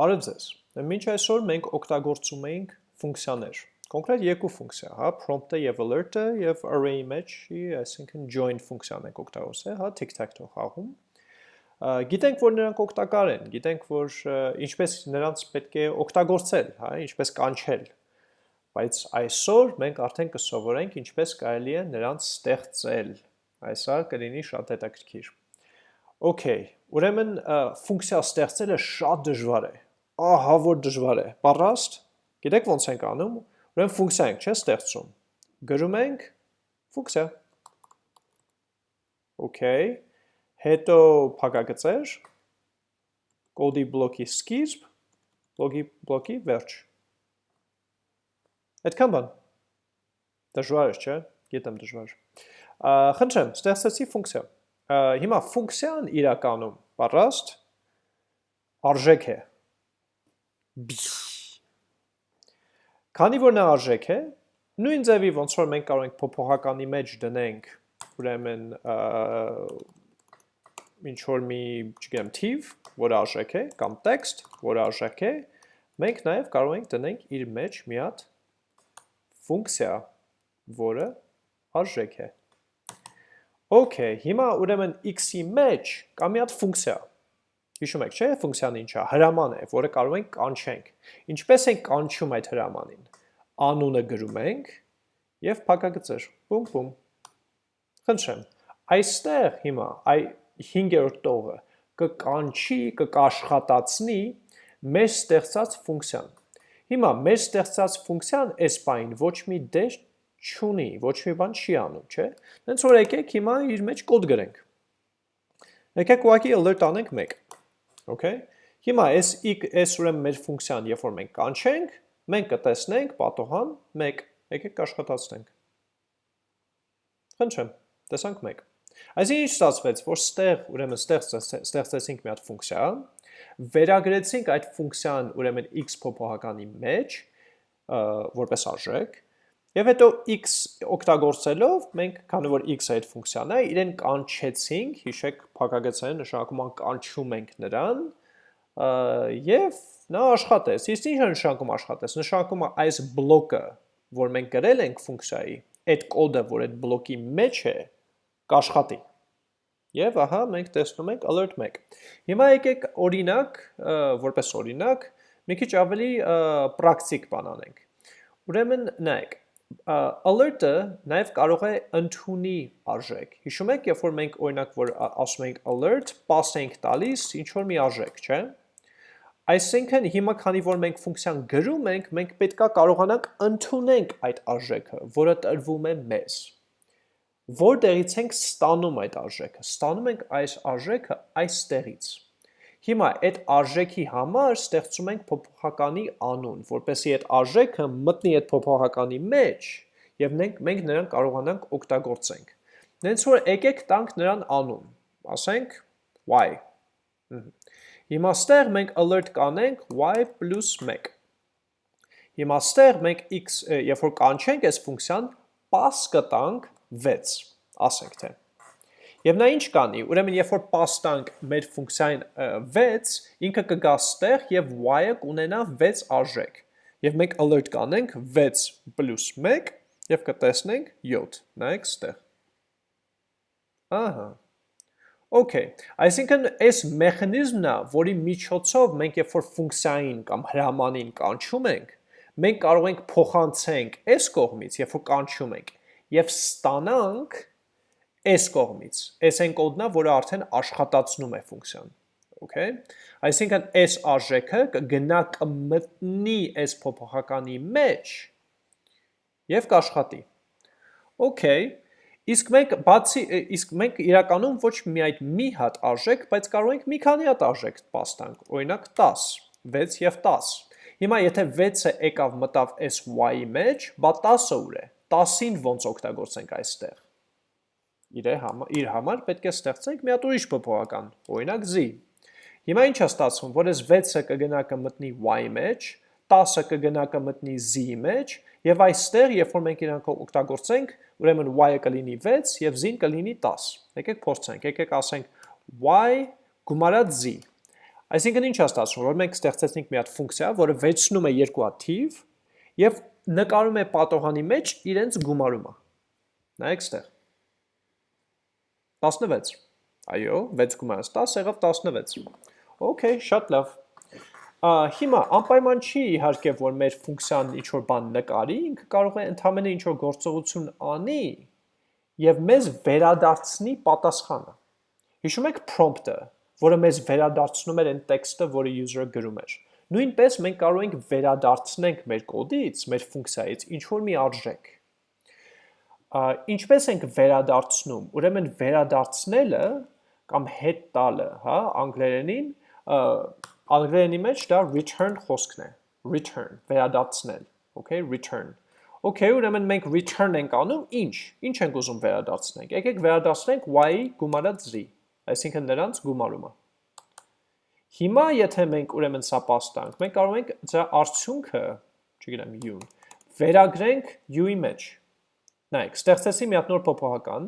Բարև ձեզ։ Մինչ այսօր մենք օգտագործում էինք ֆունկցիաներ։ Կոնկրետ երկու ֆունկցիա, հա, prompt-ը եւ alert-ը եւ array-ի մեջ, այսինքն join ֆունկցիան ենք օգտագործել, հա, tic-tac-toe խաղում։ Գիտենք, որ նրանք օգտակար են, գիտենք, որ ինչպես նրանց պետք է օգտագործել, հա, ինչպես կանչել։ Բայց այսօր մենք արդեն կսովորենք ինչպես կարելի է նրանց ստեղծել։ Այսա կլինի շատ հետաքրքիր։ Okay, ուրեմն ֆունկցիա ստեղծելը շատ դժվար է ահա որ դժվար է։ Պարաստ, գիտեք ոնց ենք անում, ուրեմն ֆունկցիա ենք, չէ, ստեղծում։ Գրում ենք ֆունկցիա։ Okay, հետո փակագծեր, կոդի բլոկի սկիզբ, բլոկի բլոկի վերջ։ Այդքան բան։ Դժվար է, չէ, գիտեմ դժվար։ Խնդրեմ, ստեղծեցի ֆունկցիա։ Հիմա ֆունկցիան իրականում, պարաստ, արժեք է, Քանի որ նա արժեք է, նույն ձևի ոնց որ մենք կարող ենք փոփոխականի մեջ դնենք, ուրեմն ինչ որ մի, չգիտեմ, թիվ, որ արժեք է, կամ տեքստ, որ արժեք է, մենք նաև կարող ենք դնենք իր մեջ մի հատ ֆունկցիա, որը արժեք է։ Okay, հիմա ուրեմն x-ի մեջ կա մի հատ ֆունկցիա, Հիշում եք, չէ՞, ֆունկցիան ինչա, հրաման է, որը կարող ենք կանչենք։ Ինչպես ենք կանչում այդ հրամանին։ Անունը գրում ենք եւ փակագծեր։ Բում բում։ Խնդրեմ, այստեղ հիմա այ 5-րդ տողը կկանչի, կկաշխատացնի մեր ստեղծած ֆունկցիան։ Հիմա մեր ստեղծած ֆունկցիան այս բային ոչ մի դեր չունի, ոչ մի բան չի անում, չէ՞։ Հենց որ եկեք հիմա իր մեջ կոդ գրենք։ Եկեք ուղղակի alert անենք 1 Okay։ Հիմա այս այս ուրեմն մեր ֆունկցիան, երբ որ մենք կանչենք, մենք կտեսնենք պատոհան 1։ Եկեք կաշխատացնենք։ Խնդրեմ, տեսանք 1։ Այսինքն ինչ ստացվեց, որ ստեղ ուրեմն ստեղծեցինք մի հատ ֆունկցիա, վերագրեցինք այդ ֆունկցիան ուրեմն x փոփոխականի մեջ, որպես արժեք, Եվ հետո x օգտագործելով մենք, քանի որ x-ը այդ ֆունկցիան է, իրեն կանչեցինք, հիշեք փակագծային նշանակում կանչում ենք նրան, եւ նա աշխատեց։ Իսկ ինչ է նշանակում աշխատեց։ Նշանակում է այս բլոկը, որ մենք գրել ենք ֆունկցիայի, այդ կոդը, որ այդ բլոկի մեջ է, կաշխատի։ Եվ ահա մենք տեսնում ենք alert 1։ Հիմա եկեք օրինակ, որպես օրինակ, մի քիչ ավելի պրակտիկ բան անենք։ Ուրեմն նայեք, alert-ը նաև կարող է ընդունի արժեք։ Հիշում եք, երբ որ մենք օրինակ որ ասում ենք alert, pass ենք տալիս ինչ որ մի արժեք, չէ՞։ Այսինքն հիմա քանի որ մենք ֆունկցիան գրում ենք, մենք պետքա կարողանանք ընդունենք այդ արժեքը, որը տրվում է մեզ։ Որտեղից ենք ստանում այդ արժեքը։ Ստանում ենք այս արժեքը այստեղից։ Հիմա այդ արժեքի համար ստեղծում ենք փոփոխականի անուն, որպեսզի այդ արժեքը մտնի այդ փոփոխականի մեջ եւ մենք մենք նրան կարողանանք օգտագործենք։ Նենց որ եկեք տանք նրան անուն, ասենք y։ Հիմա ստեղ մենք alert կանենք y + 1։ Հիմա ստեղ մենք x, երբ որ կանչենք այս ֆունկցիան, pass կտանք 6, ասենք թե։ Եվ նա ինչ կանի, ուրեմն երբ որ պաստանք մեր ֆունկցիային 6, ինքը կգա ստեղ եւ y-ը կունենա 6 արժեք։ Եվ մենք alert կանենք 6 + 1 եւ կտեսնենք 7։ Նայեք ստեղ։ Ահա։ Okay, այսինքն այս մեխանիզմն է, որի միջոցով մենք երբ որ ֆունկցիային կամ հրամանին կանչում ենք, մենք կարող ենք փոխանցենք այս կողմից, երբ որ կանչում ենք, եւ ստանանք այս կողմից, այս այն կոդն է, որը արդեն աշխատացնում է ֆունկցիան։ Okay։ Այսինքն այս արժեքը կգնա կմտնի այս փոփոխականի մեջ եւ կաշխատի։ Okay։ Իսկ մենք բացի իսկ մենք իրականում ոչ միայն մի հատ արժեք, բայց կարող ենք մի քանի հատ արժեք պաստանք, օրինակ 10, 6 եւ 10։ Հիմա եթե 6-ը եկավ մտավ այս y-ի մեջ, բա 10-ը ուր է։ 10-ին ոնց օգտագործենք այստեղ իր համար, իր համար պետք է ստեղծենք մի հատ ուրիշ փոփոխական, օրինակ z։ Հիմա ինչ է ստացվում, որ այս 6-ը կգնա կմտնի y մեջ, 10-ը կգնա կմտնի z-ի մեջ, եւ այստեղ, երբ որ մենք իրանք օգտագործենք, ուրեմն y-ը կլինի 6 եւ z-ն կլինի 10։ Եկեք փորձենք, եկեք ասենք y գումարած z։ Այսինքն ինչ է ստացվում, որ մենք ստեղծեցինք մի հատ ֆունկցիա, որը վերցնում է երկու հատ թիվ եւ նկարում է պատողանի մեջ իրենց գումարումը։ Նայեք ստեղ։ 16։ Այո, 6 գումարած 10 եղավ 16։ Okay, շատ լավ։ հիմա անպայման չի իհարկե որ մեր ֆունկցիան ինչ որ բան նկարի, ինքը կարող է ընդհանրապես ինչ որ գործողություն անի եւ մեզ վերադարձնի պատասխանը։ Հիշում եք prompt-ը, որը մեզ վերադարձնում էր այն տեքստը, որը user-ը գրում էր։ Նույնպես մենք կարող ենք վերադարձնենք մեր կոդից, մեր ֆունկցիայից ինչ որ մի արժեք։ Ինչպես ենք վերադարձնում։ Ուրեմն վերադարձնելը կամ հետ տալը, հա, անգլերենին, անգլերենի մեջ դա return խոսքն է։ Return, վերադարձնել, okay, return։ Okay, ուրեմն մենք return ենք անում, ինչ։ Ինչ ենք ուզում վերադարձնենք։ Եկեք վերադարձնենք y-ի գումարած z այսինքն նրանց գումարումը։ Հիմա եթե մենք ուրեմն սա պաստանք, մենք կարող ենք դրա արդյունքը, չգիտեմ, u-ն, վերագրենք u-ի մեջ։ Նայեք, ստեղծեցի մի հատ նոր փոփոխական,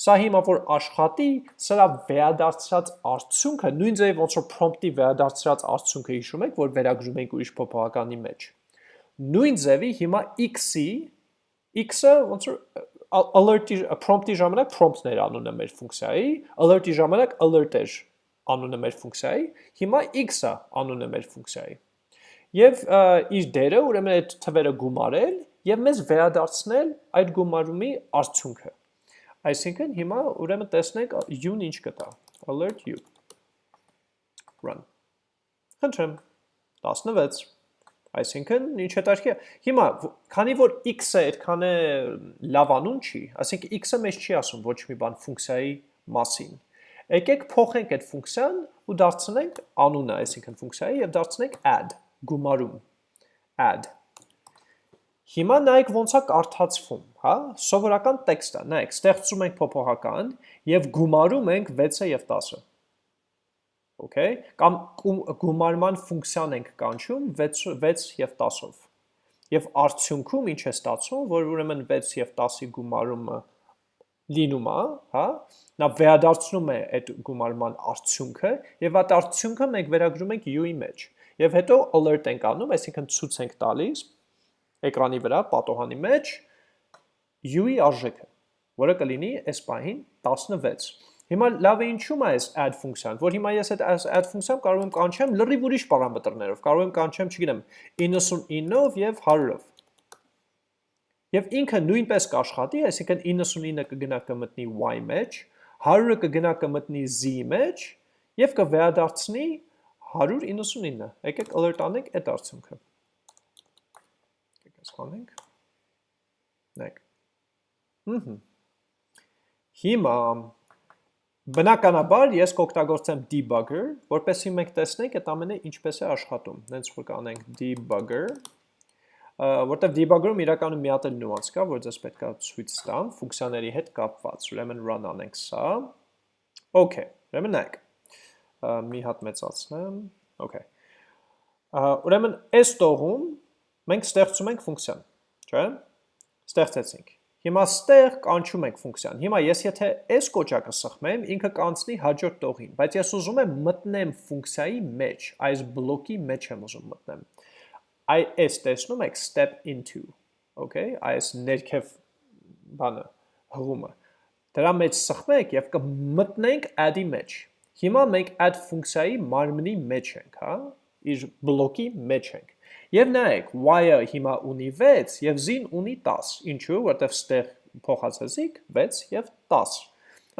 սա հիմա որ աշխատի, սրա վերադարձած արդյունքը, նույն ձև ոնց որ prompt-ի վերադարձած արդյունքը հիշում եք, որ վերագրում ենք ուրիշ փոփոխականի մեջ։ Նույն ձևի հիմա x-ի x-ը ոնց որ alert-ի prompt-ի ժամանակ prompt-ն էր անունը մեր ֆունկցիայի, alert-ի ժամանակ alert էր անունը մեր ֆունկցիայի, հիմա x-ը անունը մեր ֆունկցիայի։ Եւ իր դերը ուրեմն այդ թվերը գումարել եւ մեզ վերադարձնել այդ գումարումի արդյունքը։ Այսինքն հիմա ուրեմն տեսնենք u-ն ինչ կտա։ alert u run։ Խնդրեմ 16 Այսինքն, ինչ հետարքի է։ Հիմա, քանի որ x-ը այդքան է լավ անուն չի, ասենք x-ը մեզ չի ասում ոչ մի բան ֆունկցիայի մասին։ Եկեք փոխենք այդ ֆունկցիան ու դարձնենք անունը, այսինքն ֆունկցիայի եւ դարձնենք add, գումարում։ add։ Հիմա նայեք ոնց է կարդացվում, հա? Սովորական տեքստ է։ Նայեք, ստեղծում ենք փոփոխական եւ գումարում ենք 6-ը եւ 10-ը okay, կամ գումարման ֆունկցիան ենք կանչում 6, 6 և 10-ով։ Եվ արդյունքում ինչ է ստացվում, որ ուրեմն 6 և 10-ի գումարումը լինում է, հա, նա վերադարձնում է այդ գումարման արդյունքը եւ այդ արդյունքը մենք վերագրում ենք u-ի մեջ։ Եվ հետո alert ենք անում, այսինքն ցույց ենք տալիս էկրանի վրա պատոհանի մեջ u-ի արժեքը, որը կլինի այս պահին 16։ Հիմա լավ է ինչու՞մ է այս add ֆունկցիան, որ հիմա ես այդ add ֆունկցիան կարող եմ կանչեմ լրիվ ուրիշ պարամետրներով, կարող եմ կանչեմ, չգիտեմ, 99-ով եւ 100-ով։ Եվ ինքը նույնպես կաշխատի, այսինքն 99-ը կգնա կմտնի y մեջ, 100-ը կգնա կմտնի z մեջ եւ կվերադարձնի 199։ Եկեք alert անենք այդ արդյունքը։ Սխանենք։ Նայեք։ Հհ։ Հիմա Բնականաբար ես կօգտագործեմ debugger, որպեսզի մենք տեսնենք այդ ամենը ինչպես է աշխատում։ Հենց որ կանենք debugger, որտեղ debugger-ում իրականում մի հատ էլ նյուանս կա, որ ձեզ պետքա ցույց տամ ֆունկցիաների հետ կապված։ Ուրեմն run անենք սա։ Okay, ուրեմն նայեք։ Մի հատ մեծացնեմ։ Okay։ Ուրեմն այս տողում մենք ստեղծում ենք ֆունկցիան, չէ՞։ Ստեղծեցինք։ Հիմա ստեղ կանչում ենք ֆունկցիան։ Հիմա ես եթե այս կոճակը սխմեմ, ինքը կանցնի հաջորդ տողին, բայց ես ուզում եմ մտնեմ ֆունկցիայի մեջ, այս բլոկի մեջ եմ ուզում մտնեմ։ Այ այս տեսնում եք step into, okay, այս ներքև բանը, հղումը։ Դրա մեջ սխմեք եւ կմտնենք add-ի մեջ։ Հիմա մենք add ֆունկցիայի մարմնի մեջ ենք, հա, իր բլոկի մեջ ենք։ Եվ նայեք, y-ը հիմա ունի 6 եւ z-ն ունի 10։ Ինչու՞, որտեվ ստեղ փոխացեցիք 6 եւ 10։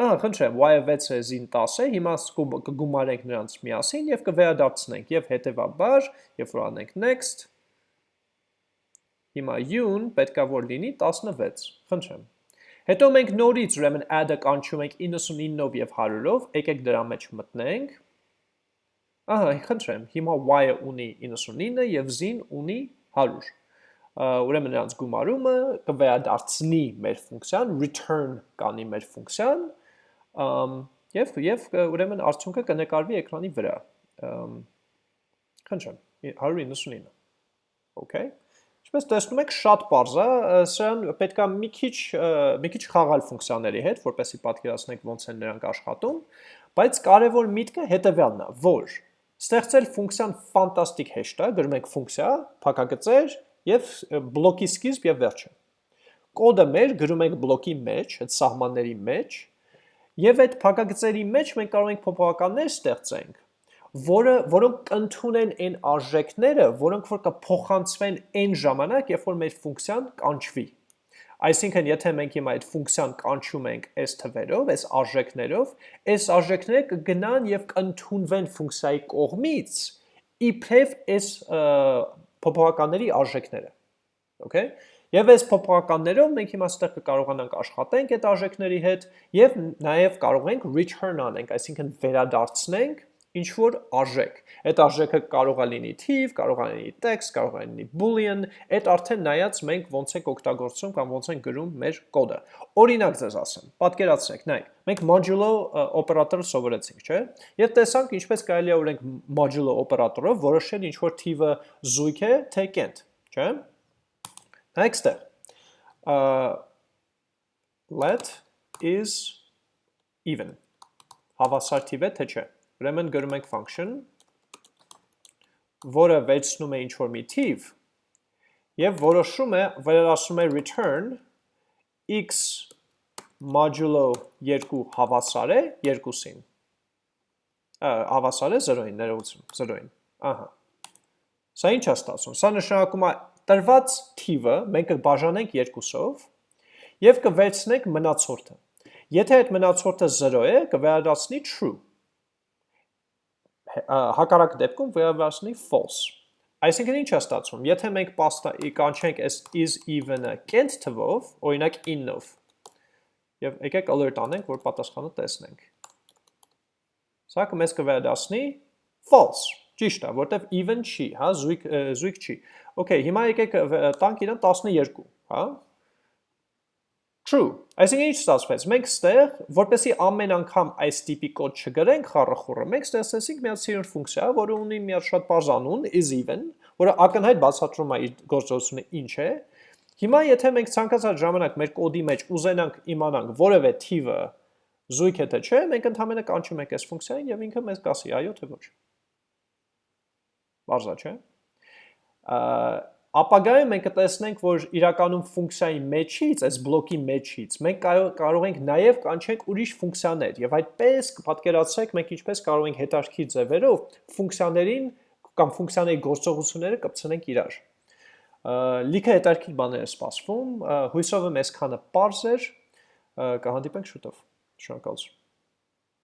Ահա, խնդրեմ, y-ը 6 է, z-ն 10 է, հիմա կգումարենք նրանց միասին եւ կվերադարձնենք եւ հետեւաբար, երբ որ անենք next, հիմա u-ն պետքա որ լինի 16։ Խնդրեմ։ Հետո մենք նորից ուրեմն add-ը կանչում ենք 99-ով եւ 100-ով, եկեք դրա մեջ մտնենք Ահա, խնդրեմ, հիմա y-ը ունի 99 եւ z-ն ունի 100։ Ուրեմն նրանց գումարումը կվերադարձնի մեր ֆունկցիան, return կանի մեր ֆունկցիան, եւ եւ ուրեմն արդյունքը կնկարվի էկրանի վրա։ Խնդրեմ, 199։ Okay։ Ինչպես տեսնում եք, շատ པարզ է, սրան պետքա մի քիչ մի քիչ խաղալ ֆունկցիաների հետ, որպեսզի պատկերացնեք ոնց են նրանք աշխատում, բայց կարևոր միտքը հետեւյալն է, որ Ստեղծել ֆունկցիան հեշտ է, գրում ենք ֆունկցիա, փակագծեր եւ բլոկի սկիզբ եւ վերջը։ Կոդը մեր գրում ենք բլոկի մեջ, այդ սահմանների մեջ, եւ այդ փակագծերի մեջ մենք կարող ենք փոփոխականներ ստեղծենք, որը որոնք կընդունեն այն արժեքները, որոնք որ կփոխանցվեն այն ժամանակ, երբ որ մեր ֆունկցիան կանչվի։ Այսինքն, եթե մենք հիմա այդ ֆունկցիան կանչում ենք այս թվերով, այս արժեքներով, այս արժեքները կգնան եւ կընդունվեն ֆունկցիայի կողմից իբրև այս փոփոխականների արժեքները։ Okay? Եվ այս փոփոխականներով մենք հիմա ստեղ կկարողանանք աշխատենք այդ արժեքների հետ եւ նաեւ կարող ենք return անենք, այսինքն վերադարձնենք ինչ որ արժեք։ Այդ արժեքը կարող է լինի թիվ, կարող է լինի text, կարող է լինի boolean, այդ արդեն նայած մենք ոնց ենք օգտագործում կամ ոնց ենք գրում մեր կոդը։ Օրինակ ձեզ ասեմ, պատկերացրեք, նայեք, մենք modulo օպերատորը սովորեցինք, չէ՞։ Եվ տեսանք ինչպես կարելի է օրենք modulo օպերատորով որոշել ինչ որ թիվը զույգ է, թե կենտ, չէ՞։ Նայեք ստեղ։ let is even հավասար թիվ է թե չէ։ Ուրեմն գրում ենք function, որը վերցնում է ինչ-որ մի թիվ և որոշում է, վերարասում է return x modulo 2 հավասար է 2-ին։ Հավասար է 0-ին, ներողություն, 0-ին։ Ահա։ Սա ինչ է ստացվում։ Սա նշանակում է տրված թիվը մենք կբաժանենք 2-ով եւ կվերցնենք մնացորդը։ Եթե այդ մնացորդը 0 է, կվերադառնի true հակառակ դեպքում վերաբացնի false։ Այսինքն ինչ է ստացվում, եթե մենք պաստա կանչենք այս is even-ը կենտ թվով, օրինակ 9-ով, և եկեք alert անենք, որ պատասխանը տեսնենք։ Սա կմեզ կվերադասնի false, ճիշտ է, որտև even չի, հա, զույգ, զույգ չի։ Okay, հիմա եկեք տանք իրան 12, հա, True։ Այսինքն ինչ ստացվեց։ Մենք ստեղ, որպեսի ամեն անգամ այս տիպի կոդ չգրենք խառախուռը, մենք ստեղծեցինք մի հատ սիրուն ֆունկցիա, որը ունի մի հատ շատ բարձ անուն is even, որը ակնհայտ բացատրում է իր գործողությունը ինչ է։ Հիմա եթե մենք ցանկացած ժամանակ մեր կոդի մեջ ուզենանք իմանանք որևէ թիվը զույգ է թե չէ, մենք ընդհանրապես կանչում ենք այս ֆունկցիային եւ ինքը մեզ կասի այո թե ոչ։ Բարձա չէ։ Ապագայում մենք կտեսնենք, որ իրականում ֆունկցիայի մեջից, այս բլոկի մեջից, մենք կարող ենք նաև կանչենք ուրիշ ֆունկցիաներ եւ այդպես կպատկերացրեք մենք ինչպես կարող ենք հետարքի ձևերով ֆունկցիաներին կամ ֆունկցիաների գործողությունները կպցնենք իրար։ Լիքը հետարքի բաներ է սպասվում, հույսով եմ այսքանը པարզ էր, կհանդիպենք շուտով։ Շնորհակալություն։